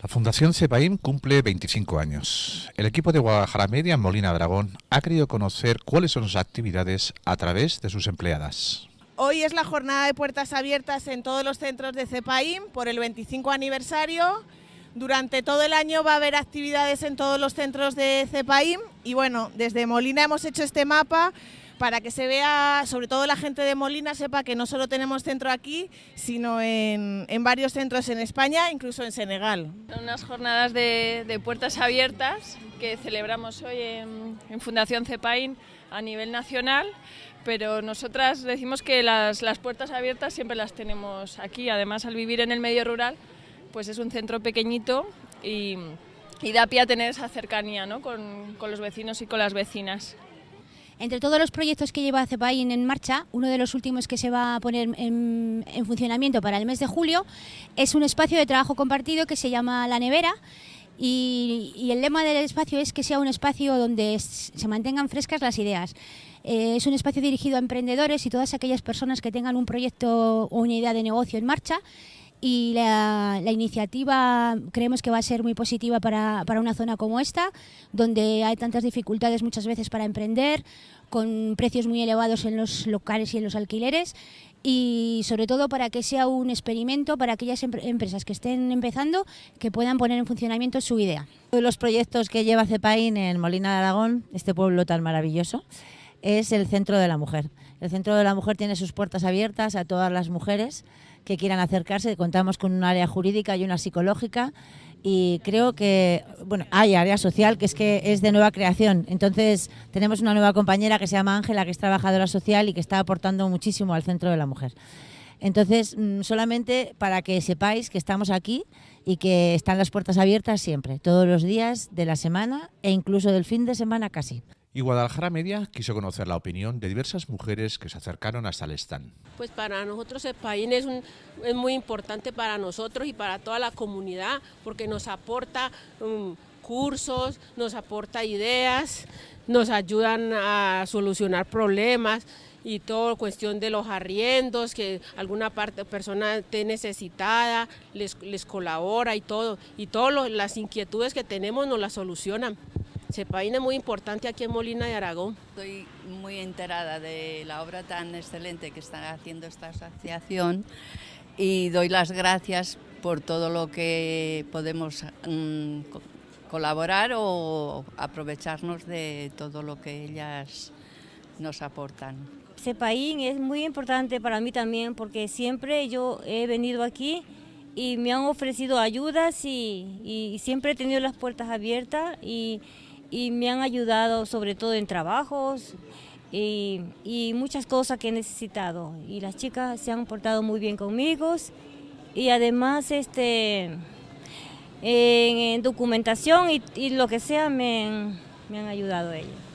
La Fundación CEPAIM cumple 25 años. El equipo de Guadalajara Media Molina Dragón ha querido conocer cuáles son sus actividades a través de sus empleadas. Hoy es la jornada de puertas abiertas en todos los centros de CEPAIM por el 25 aniversario. Durante todo el año va a haber actividades en todos los centros de CEPAIM y bueno, desde Molina hemos hecho este mapa para que se vea, sobre todo la gente de Molina sepa que no solo tenemos centro aquí, sino en, varios centros en España, incluso en Senegal. Son unas jornadas de, puertas abiertas que celebramos hoy en, Fundación CEPAIN a nivel nacional, pero nosotras decimos que las, puertas abiertas siempre las tenemos aquí, además al vivir en el medio rural, pues es un centro pequeñito y, da pie a tener esa cercanía con los vecinos y con las vecinas. Entre todos los proyectos que lleva CEPAIN en marcha, uno de los últimos que se va a poner en, funcionamiento para el mes de julio es un espacio de trabajo compartido que se llama La Nevera y, el lema del espacio es que sea un espacio donde se mantengan frescas las ideas. Eh, es un espacio dirigido a emprendedores y todas aquellas personas que tengan un proyecto o una idea de negocio en marcha y la, iniciativa creemos que va a ser muy positiva para, una zona como esta, donde hay tantas dificultades muchas veces para emprender, con precios muy elevados en los locales y en los alquileres y sobre todo para que sea un experimento para aquellas empresas que estén empezando que puedan poner en funcionamiento su idea. Uno de los proyectos que lleva CEPAIN en Molina de Aragón, este pueblo tan maravilloso, es el Centro de la Mujer. El Centro de la Mujer tiene sus puertas abiertas a todas las mujeres que quieran acercarse. Contamos con un área jurídica y una psicológica y creo que, bueno, hay área social que es que es de nueva creación. Entonces tenemos una nueva compañera que se llama Ángela, que es trabajadora social y que está aportando muchísimo al Centro de la Mujer. Entonces, mm, solamente para que sepáis que estamos aquí y que están las puertas abiertas siempre, todos los días de la semana e incluso del fin de semana casi. Y Guadalajara Media quiso conocer la opinión de diversas mujeres que se acercaron hasta el stand. Pues para nosotros el país es, muy importante para nosotros y para toda la comunidad porque nos aporta um, cursos, nos aporta ideas, nos ayudan a solucionar problemas y todo cuestión de los arriendos, que alguna parte persona esté necesitada, les, les colabora y todo, y todas las inquietudes que tenemos nos las solucionan. Sepaín es muy importante aquí en Molina de Aragón. Estoy muy enterada de la obra tan excelente que está haciendo esta asociación y doy las gracias por todo lo que podemos mm, colaborar o aprovecharnos de todo lo que ellas nos aportan. Sepaín es muy importante para mí también porque siempre yo he venido aquí y me han ofrecido ayudas y, y siempre he tenido las puertas abiertas y, y me han ayudado sobre todo en trabajos y, muchas cosas que he necesitado. Y las chicas se han portado muy bien conmigo y además este, en, documentación y, lo que sea me, me han ayudado ellos.